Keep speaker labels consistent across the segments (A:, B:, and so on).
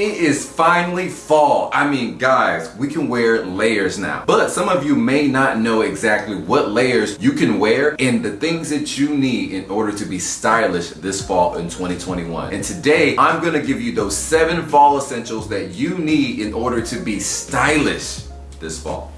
A: It is finally fall. I mean, guys, we can wear layers now. But some of you may not know exactly what layers you can wear and the things that you need in order to be stylish this fall in 2021. And today, I'm gonna give you those seven fall essentials that you need in order to be stylish this fall.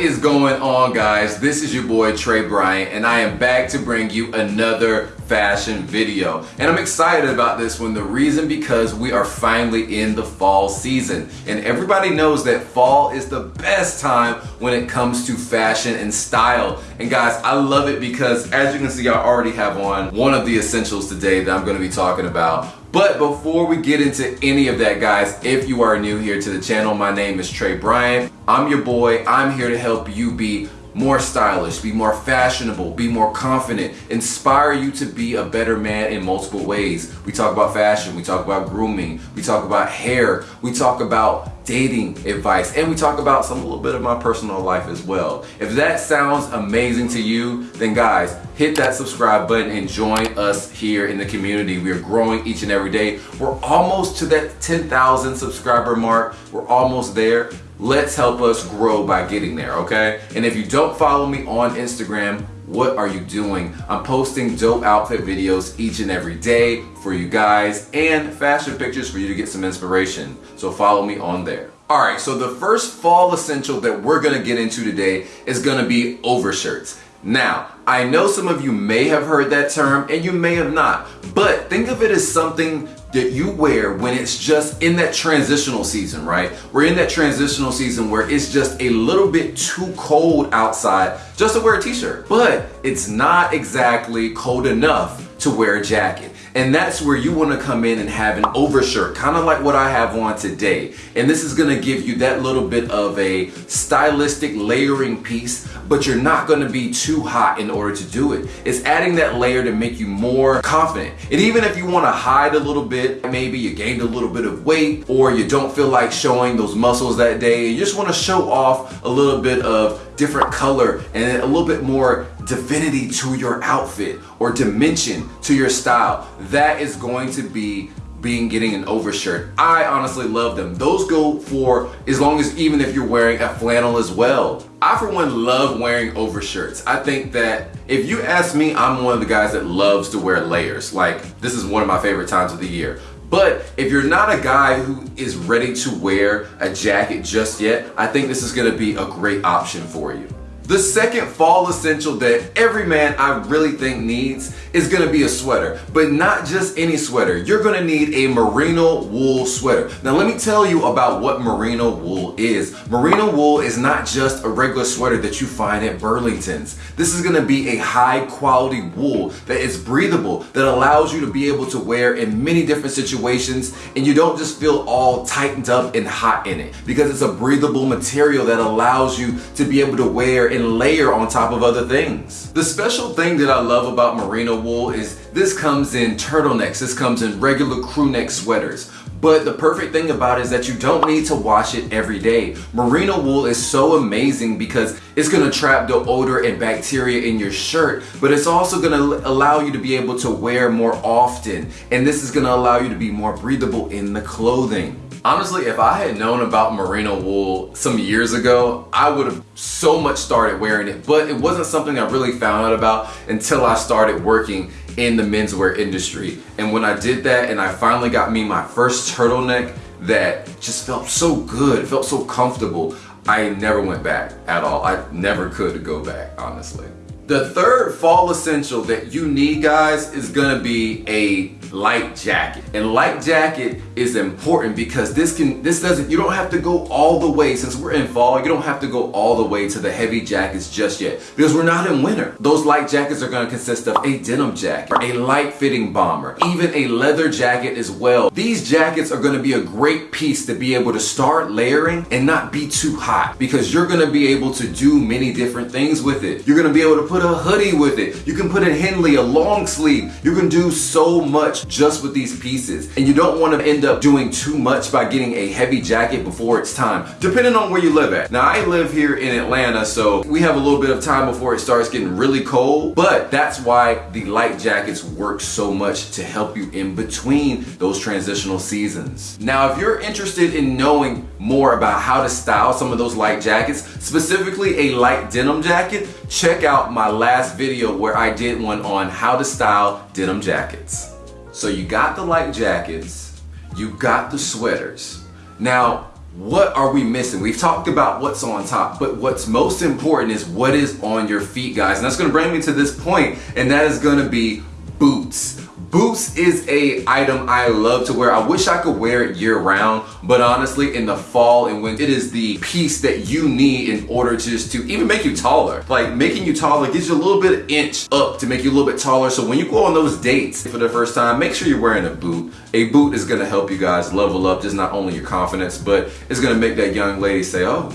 A: What is going on guys? This is your boy Trey Bryant and I am back to bring you another fashion video. And I'm excited about this one. The reason because we are finally in the fall season. And everybody knows that fall is the best time when it comes to fashion and style. And guys, I love it because as you can see, I already have on one of the essentials today that I'm gonna be talking about. But before we get into any of that guys, if you are new here to the channel, my name is Trey Bryant. I'm your boy. I'm here to help you be more stylish, be more fashionable, be more confident, inspire you to be a better man in multiple ways. We talk about fashion, we talk about grooming, we talk about hair, we talk about dating advice, and we talk about some little bit of my personal life as well. If that sounds amazing to you, then guys, hit that subscribe button and join us here in the community. We are growing each and every day. We're almost to that 10,000 subscriber mark. We're almost there. Let's help us grow by getting there, okay? And if you don't follow me on Instagram, what are you doing? I'm posting dope outfit videos each and every day for you guys and fashion pictures for you to get some inspiration. So follow me on there. All right, so the first fall essential that we're gonna get into today is gonna be overshirts. Now, I know some of you may have heard that term and you may have not, but think of it as something that you wear when it's just in that transitional season, right? We're in that transitional season where it's just a little bit too cold outside just to wear a t-shirt, but it's not exactly cold enough to wear a jacket. And that's where you wanna come in and have an overshirt, kind of like what I have on today. And this is gonna give you that little bit of a stylistic layering piece, but you're not gonna be too hot in order to do it. It's adding that layer to make you more confident. And even if you wanna hide a little bit, maybe you gained a little bit of weight, or you don't feel like showing those muscles that day, you just wanna show off a little bit of different color and a little bit more divinity to your outfit or dimension to your style. That is going to be being getting an overshirt. I honestly love them. Those go for as long as even if you're wearing a flannel as well. I for one love wearing overshirts. I think that if you ask me, I'm one of the guys that loves to wear layers. Like this is one of my favorite times of the year. But if you're not a guy who is ready to wear a jacket just yet, I think this is gonna be a great option for you. The second fall essential that every man I really think needs is gonna be a sweater, but not just any sweater. You're gonna need a merino wool sweater. Now let me tell you about what merino wool is. Merino wool is not just a regular sweater that you find at Burlington's. This is gonna be a high quality wool that is breathable, that allows you to be able to wear in many different situations and you don't just feel all tightened up and hot in it because it's a breathable material that allows you to be able to wear in and layer on top of other things. The special thing that I love about merino wool is this comes in turtlenecks, this comes in regular crew neck sweaters. But the perfect thing about it is that you don't need to wash it every day. Merino wool is so amazing because it's gonna trap the odor and bacteria in your shirt, but it's also gonna allow you to be able to wear more often. And this is gonna allow you to be more breathable in the clothing. Honestly, if I had known about merino wool some years ago, I would have so much started wearing it, but it wasn't something I really found out about until I started working in the menswear industry. And when I did that and I finally got me my first turtleneck that just felt so good, felt so comfortable, I never went back at all. I never could go back, honestly. The third fall essential that you need guys is gonna be a light jacket. And light jacket is important because this can this doesn't you don't have to go all the way since we're in fall, you don't have to go all the way to the heavy jackets just yet because we're not in winter. Those light jackets are gonna consist of a denim jacket, a light fitting bomber, even a leather jacket as well. These jackets are gonna be a great piece to be able to start layering and not be too hot because you're gonna be able to do many different things with it. You're gonna be able to put put a hoodie with it. You can put a Henley, a long sleeve. You can do so much just with these pieces. And you don't want to end up doing too much by getting a heavy jacket before it's time, depending on where you live at. Now I live here in Atlanta, so we have a little bit of time before it starts getting really cold, but that's why the light jackets work so much to help you in between those transitional seasons. Now, if you're interested in knowing more about how to style some of those light jackets, specifically a light denim jacket, check out my last video where I did one on how to style denim jackets. So you got the light jackets, you got the sweaters. Now, what are we missing? We've talked about what's on top, but what's most important is what is on your feet, guys. And that's gonna bring me to this point, and that is gonna be boots. Boots is a item I love to wear. I wish I could wear it year round, but honestly in the fall and when it is the piece that you need in order to just to even make you taller. Like making you taller gives you a little bit of inch up to make you a little bit taller. So when you go on those dates for the first time, make sure you're wearing a boot. A boot is gonna help you guys level up just not only your confidence, but it's gonna make that young lady say, oh,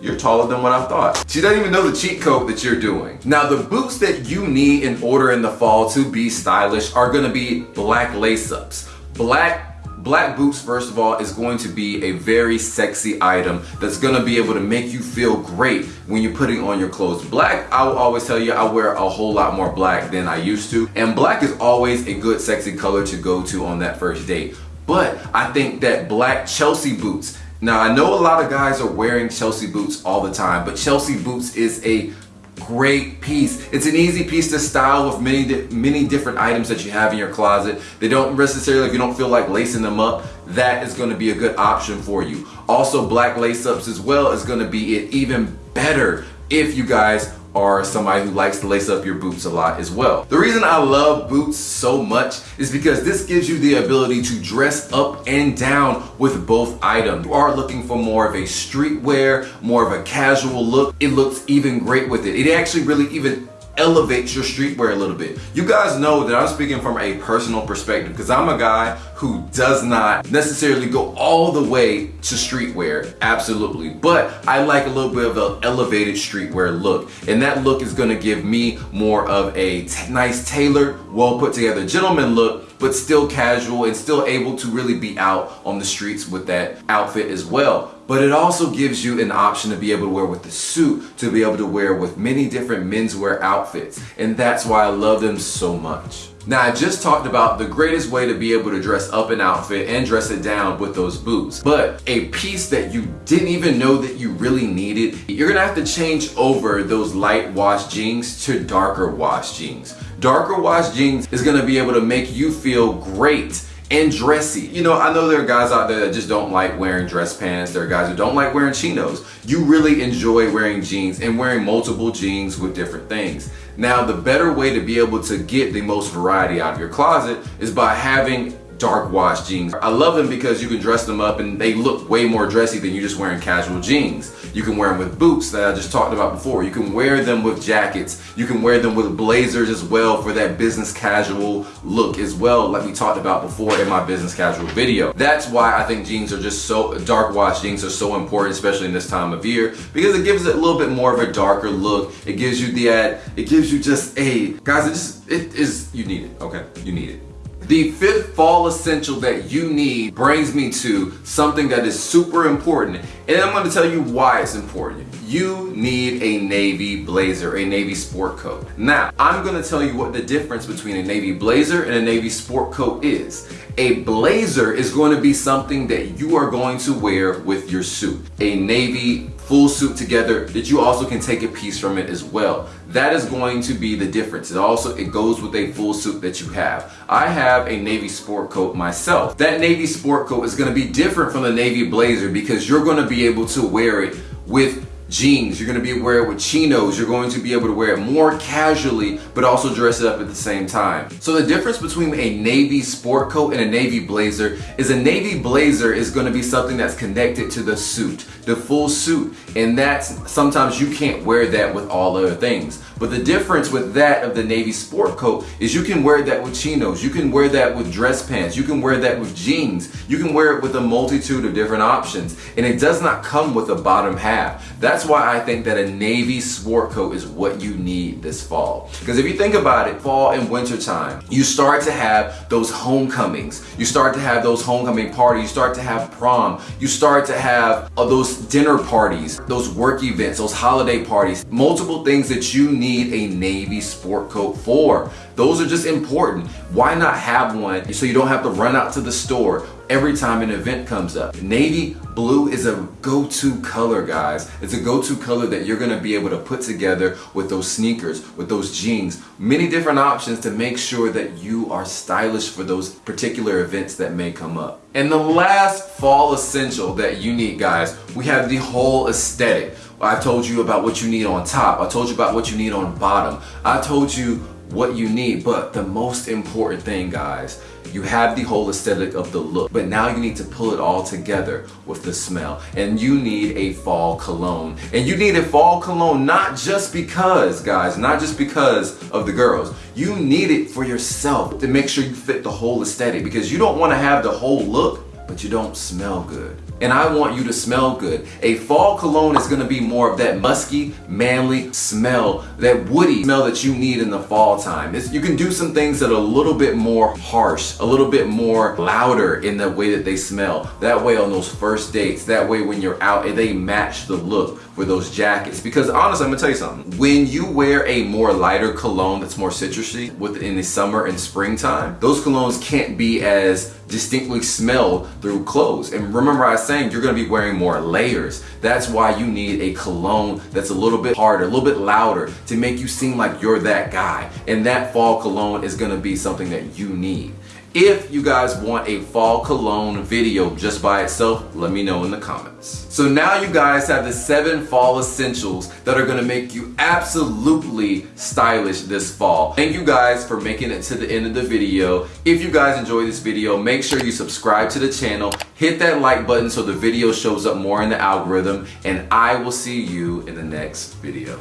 A: you're taller than what I thought. She doesn't even know the cheat code that you're doing. Now the boots that you need in order in the fall to be stylish are gonna be black lace ups. Black Black boots, first of all, is going to be a very sexy item that's gonna be able to make you feel great when you're putting on your clothes. Black, I will always tell you, I wear a whole lot more black than I used to. And black is always a good sexy color to go to on that first date. But I think that black Chelsea boots now, I know a lot of guys are wearing Chelsea boots all the time, but Chelsea boots is a great piece. It's an easy piece to style with many many different items that you have in your closet. They don't necessarily, if you don't feel like lacing them up, that is gonna be a good option for you. Also, black lace ups as well is gonna be it even better if you guys are somebody who likes to lace up your boots a lot as well. The reason I love boots so much is because this gives you the ability to dress up and down with both items. You are looking for more of a streetwear, more of a casual look. It looks even great with it. It actually really even elevates your streetwear a little bit. You guys know that I'm speaking from a personal perspective because I'm a guy who does not necessarily go all the way to streetwear, absolutely. But I like a little bit of an elevated streetwear look. And that look is gonna give me more of a nice tailored, well put together gentleman look but still casual and still able to really be out on the streets with that outfit as well but it also gives you an option to be able to wear with the suit, to be able to wear with many different menswear outfits. And that's why I love them so much. Now I just talked about the greatest way to be able to dress up an outfit and dress it down with those boots. But a piece that you didn't even know that you really needed, you're gonna have to change over those light wash jeans to darker wash jeans. Darker wash jeans is gonna be able to make you feel great and dressy. You know, I know there are guys out there that just don't like wearing dress pants. There are guys who don't like wearing chinos. You really enjoy wearing jeans and wearing multiple jeans with different things. Now, the better way to be able to get the most variety out of your closet is by having dark wash jeans. I love them because you can dress them up and they look way more dressy than you just wearing casual jeans. You can wear them with boots that I just talked about before. You can wear them with jackets. You can wear them with blazers as well for that business casual look as well like we talked about before in my business casual video. That's why I think jeans are just so, dark wash jeans are so important especially in this time of year because it gives it a little bit more of a darker look. It gives you the, ad, it gives you just a, guys it just, it is, you need it, okay? You need it. The fifth fall essential that you need brings me to something that is super important. And I'm gonna tell you why it's important. You need a Navy blazer, a Navy sport coat. Now, I'm gonna tell you what the difference between a Navy blazer and a Navy sport coat is. A blazer is going to be something that you are going to wear with your suit. A Navy full suit together that you also can take a piece from it as well. That is going to be the difference. It also, it goes with a full suit that you have. I have a Navy sport coat myself. That Navy sport coat is gonna be different from the Navy blazer because you're gonna be able to wear it with jeans. You're going to be able to wear it with chinos. You're going to be able to wear it more casually, but also dress it up at the same time. So the difference between a navy sport coat and a navy blazer is a navy blazer is going to be something that's connected to the suit, the full suit. And that's sometimes you can't wear that with all other things. But the difference with that of the navy sport coat is you can wear that with chinos. You can wear that with dress pants. You can wear that with jeans. You can wear it with a multitude of different options. And it does not come with a bottom half. That's why I think that a navy sport coat is what you need this fall. Because if you think about it, fall and winter time, you start to have those homecomings. You start to have those homecoming parties. You start to have prom. You start to have uh, dinner parties, those work events, those holiday parties, multiple things that you need a navy sport coat for. Those are just important. Why not have one so you don't have to run out to the store every time an event comes up. Navy blue is a go-to color, guys. It's a go-to color that you're gonna be able to put together with those sneakers, with those jeans, many different options to make sure that you are stylish for those particular events that may come up. And the last fall essential that you need, guys, we have the whole aesthetic. I told you about what you need on top. I told you about what you need on bottom. I told you what you need, but the most important thing, guys, you have the whole aesthetic of the look, but now you need to pull it all together with the smell. And you need a fall cologne. And you need a fall cologne not just because, guys, not just because of the girls. You need it for yourself to make sure you fit the whole aesthetic because you don't want to have the whole look, but you don't smell good and I want you to smell good. A fall cologne is gonna be more of that musky, manly smell, that woody smell that you need in the fall time. It's, you can do some things that are a little bit more harsh, a little bit more louder in the way that they smell. That way on those first dates, that way when you're out, and they match the look for those jackets. Because honestly, I'm gonna tell you something. When you wear a more lighter cologne that's more citrusy within the summer and springtime, those colognes can't be as distinctly smelled through clothes. And remember I was saying you're gonna be wearing more layers. That's why you need a cologne that's a little bit harder, a little bit louder to make you seem like you're that guy. And that fall cologne is gonna be something that you need. If you guys want a fall cologne video just by itself, let me know in the comments. So now you guys have the seven fall essentials that are gonna make you absolutely stylish this fall. Thank you guys for making it to the end of the video. If you guys enjoyed this video, make sure you subscribe to the channel, hit that like button so the video shows up more in the algorithm, and I will see you in the next video.